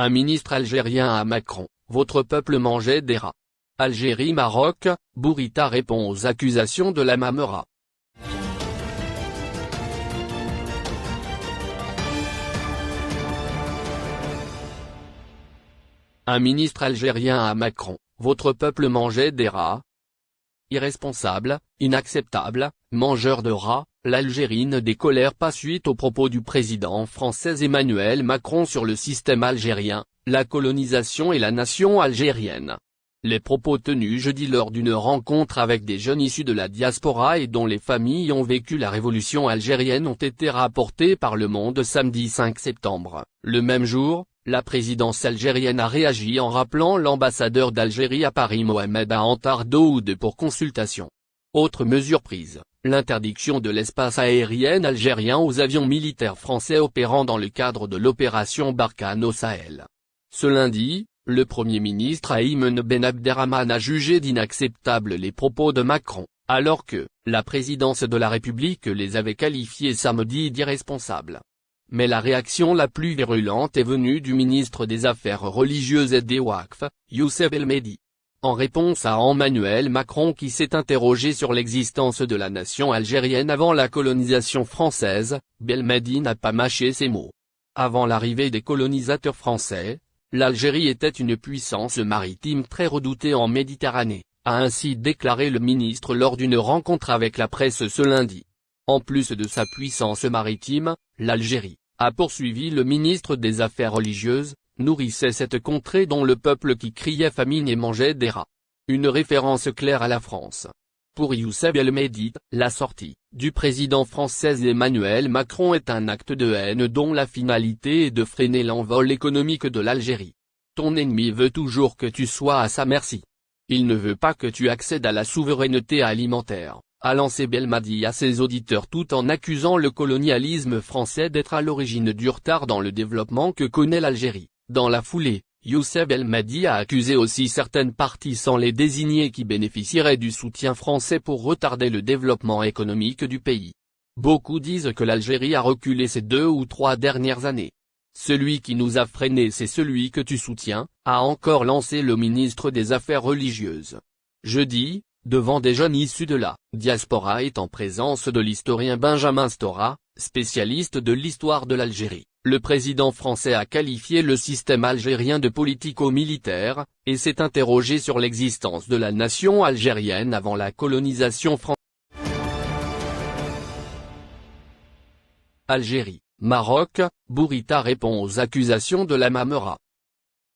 Un ministre algérien à Macron, votre peuple mangeait des rats. Algérie-Maroc, Bourita répond aux accusations de la Mamera. Un ministre algérien à Macron, votre peuple mangeait des rats Irresponsable, inacceptable, mangeur de rats, l'Algérie ne décolère pas suite aux propos du président français Emmanuel Macron sur le système algérien, la colonisation et la nation algérienne. Les propos tenus jeudi lors d'une rencontre avec des jeunes issus de la diaspora et dont les familles ont vécu la révolution algérienne ont été rapportés par Le Monde samedi 5 septembre. Le même jour, la présidence algérienne a réagi en rappelant l'ambassadeur d'Algérie à Paris Mohamed Antar Daoud pour consultation. Autre mesure prise, l'interdiction de l'espace aérien algérien aux avions militaires français opérant dans le cadre de l'opération Barkhane au Sahel. Ce lundi, le Premier ministre Ayman Ben Abderrahman a jugé d'inacceptables les propos de Macron, alors que, la présidence de la République les avait qualifiés samedi d'irresponsables. Mais la réaction la plus virulente est venue du ministre des Affaires religieuses et des Waqf, Youssef El. En réponse à Emmanuel Macron qui s'est interrogé sur l'existence de la nation algérienne avant la colonisation française, Belmedi n'a pas mâché ses mots. Avant l'arrivée des colonisateurs français, l'Algérie était une puissance maritime très redoutée en Méditerranée, a ainsi déclaré le ministre lors d'une rencontre avec la presse ce lundi. En plus de sa puissance maritime, l'Algérie, a poursuivi le ministre des Affaires religieuses, nourrissait cette contrée dont le peuple qui criait famine et mangeait des rats. Une référence claire à la France. Pour Youssef El Mehdi, la sortie du président français Emmanuel Macron est un acte de haine dont la finalité est de freiner l'envol économique de l'Algérie. Ton ennemi veut toujours que tu sois à sa merci. Il ne veut pas que tu accèdes à la souveraineté alimentaire a lancé Belmadi à ses auditeurs tout en accusant le colonialisme français d'être à l'origine du retard dans le développement que connaît l'Algérie. Dans la foulée, Youssef Belmadi a accusé aussi certaines parties sans les désigner qui bénéficieraient du soutien français pour retarder le développement économique du pays. Beaucoup disent que l'Algérie a reculé ces deux ou trois dernières années. Celui qui nous a freinés c'est celui que tu soutiens, a encore lancé le ministre des Affaires religieuses. Jeudi, devant des jeunes issus de la diaspora est en présence de l'historien Benjamin Stora, spécialiste de l'histoire de l'Algérie. Le président français a qualifié le système algérien de politico-militaire, et s'est interrogé sur l'existence de la nation algérienne avant la colonisation française. Algérie, Maroc, Bourita répond aux accusations de la Mamera.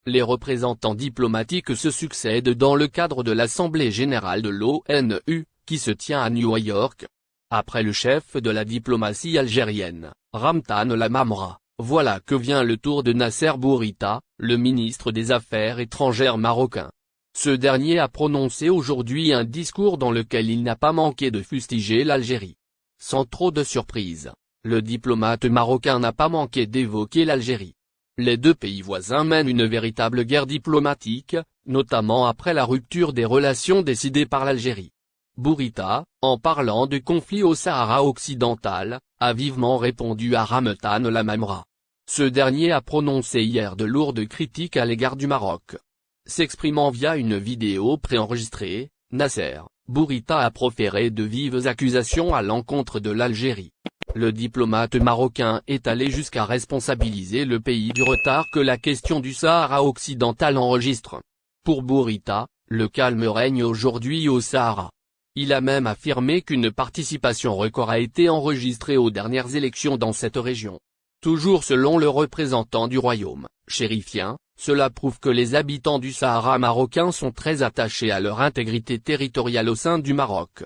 Les représentants diplomatiques se succèdent dans le cadre de l'Assemblée générale de l'ONU, qui se tient à New York. Après le chef de la diplomatie algérienne, Ramtan Lamamra, voilà que vient le tour de Nasser Bourita, le ministre des Affaires étrangères marocain. Ce dernier a prononcé aujourd'hui un discours dans lequel il n'a pas manqué de fustiger l'Algérie. Sans trop de surprise, le diplomate marocain n'a pas manqué d'évoquer l'Algérie. Les deux pays voisins mènent une véritable guerre diplomatique, notamment après la rupture des relations décidées par l'Algérie. Bourita, en parlant du conflit au Sahara occidental, a vivement répondu à Ramtan Lamamra. Ce dernier a prononcé hier de lourdes critiques à l'égard du Maroc. S'exprimant via une vidéo préenregistrée, Nasser, Bourita a proféré de vives accusations à l'encontre de l'Algérie. Le diplomate marocain est allé jusqu'à responsabiliser le pays du retard que la question du Sahara occidental enregistre. Pour Bourita, le calme règne aujourd'hui au Sahara. Il a même affirmé qu'une participation record a été enregistrée aux dernières élections dans cette région. Toujours selon le représentant du royaume, chérifien, cela prouve que les habitants du Sahara marocain sont très attachés à leur intégrité territoriale au sein du Maroc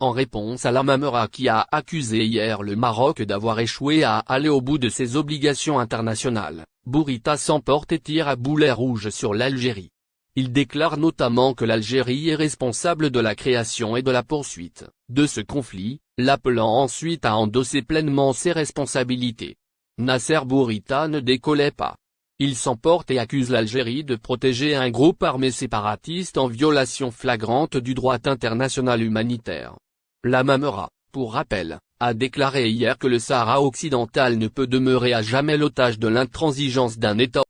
en réponse à la Mamera qui a accusé hier le Maroc d'avoir échoué à aller au bout de ses obligations internationales, Bourita s'emporte et tire à boulet rouge sur l'Algérie. Il déclare notamment que l'Algérie est responsable de la création et de la poursuite de ce conflit, l'appelant ensuite à endosser pleinement ses responsabilités. Nasser Bourita ne décollait pas. Il s'emporte et accuse l'Algérie de protéger un groupe armé séparatiste en violation flagrante du droit international humanitaire. La Mamera, pour rappel, a déclaré hier que le Sahara occidental ne peut demeurer à jamais l'otage de l'intransigeance d'un État